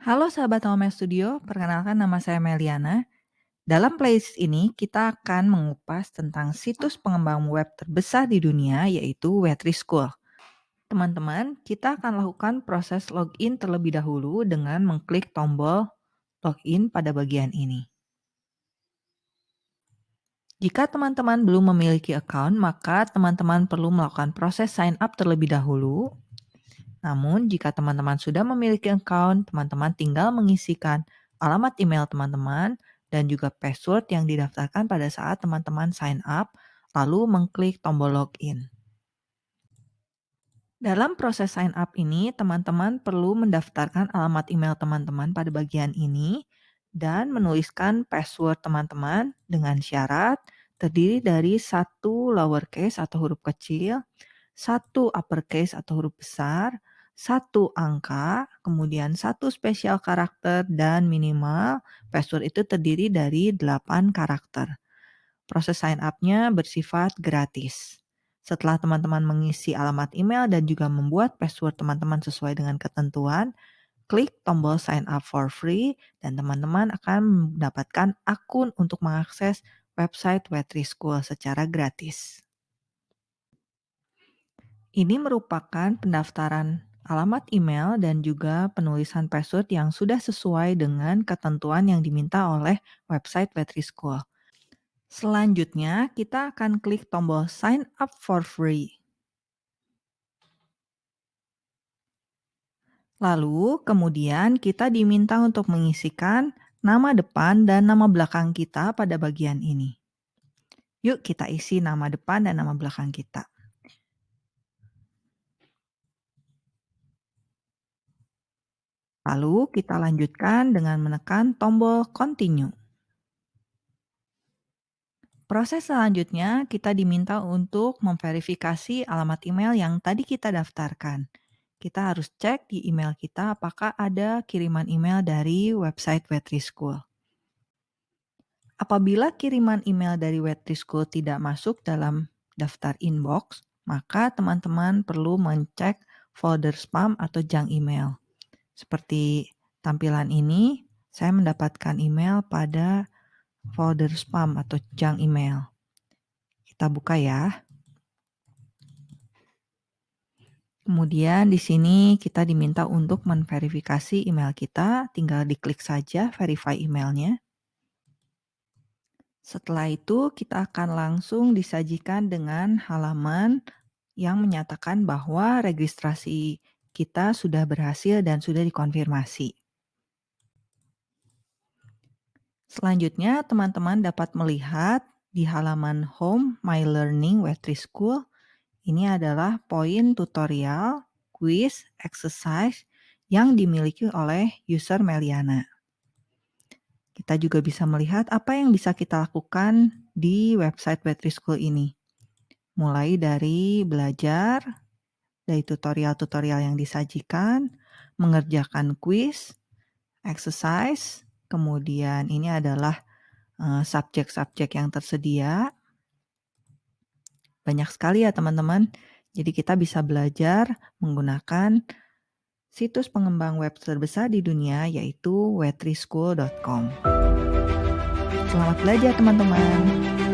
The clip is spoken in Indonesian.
Halo sahabat Home Studio, perkenalkan nama saya Meliana. Dalam playlist ini kita akan mengupas tentang situs pengembang web terbesar di dunia yaitu Wetri School. Teman-teman, kita akan lakukan proses login terlebih dahulu dengan mengklik tombol login pada bagian ini. Jika teman-teman belum memiliki account, maka teman-teman perlu melakukan proses sign up terlebih dahulu namun, jika teman-teman sudah memiliki account, teman-teman tinggal mengisikan alamat email teman-teman dan juga password yang didaftarkan pada saat teman-teman sign up, lalu mengklik tombol login. Dalam proses sign up ini, teman-teman perlu mendaftarkan alamat email teman-teman pada bagian ini dan menuliskan password teman-teman dengan syarat terdiri dari satu lowercase atau huruf kecil, satu uppercase atau huruf besar, satu angka, kemudian satu spesial karakter, dan minimal password itu terdiri dari 8 karakter. Proses sign up-nya bersifat gratis. Setelah teman-teman mengisi alamat email dan juga membuat password teman-teman sesuai dengan ketentuan, klik tombol sign up for free dan teman-teman akan mendapatkan akun untuk mengakses website Wetri School secara gratis. Ini merupakan pendaftaran alamat email, dan juga penulisan password yang sudah sesuai dengan ketentuan yang diminta oleh website Vetri School. Selanjutnya, kita akan klik tombol Sign up for free. Lalu, kemudian kita diminta untuk mengisikan nama depan dan nama belakang kita pada bagian ini. Yuk kita isi nama depan dan nama belakang kita. Lalu kita lanjutkan dengan menekan tombol continue. Proses selanjutnya kita diminta untuk memverifikasi alamat email yang tadi kita daftarkan. Kita harus cek di email kita apakah ada kiriman email dari website Wetri School. Apabila kiriman email dari Wetri School tidak masuk dalam daftar inbox, maka teman-teman perlu mencek folder spam atau junk email. Seperti tampilan ini, saya mendapatkan email pada folder spam atau junk email. Kita buka ya. Kemudian di sini kita diminta untuk menverifikasi email kita, tinggal diklik saja verify emailnya. Setelah itu kita akan langsung disajikan dengan halaman yang menyatakan bahwa registrasi kita sudah berhasil dan sudah dikonfirmasi. Selanjutnya, teman-teman dapat melihat di halaman Home My Learning Wetri School. Ini adalah poin tutorial, quiz, exercise yang dimiliki oleh user Meliana. Kita juga bisa melihat apa yang bisa kita lakukan di website Wetri School ini. Mulai dari belajar, dari tutorial-tutorial yang disajikan, mengerjakan quiz, exercise, kemudian ini adalah eh, subjek-subjek yang tersedia. Banyak sekali ya teman-teman. Jadi kita bisa belajar menggunakan situs pengembang web terbesar di dunia yaitu wetrischool.com. Selamat belajar teman-teman.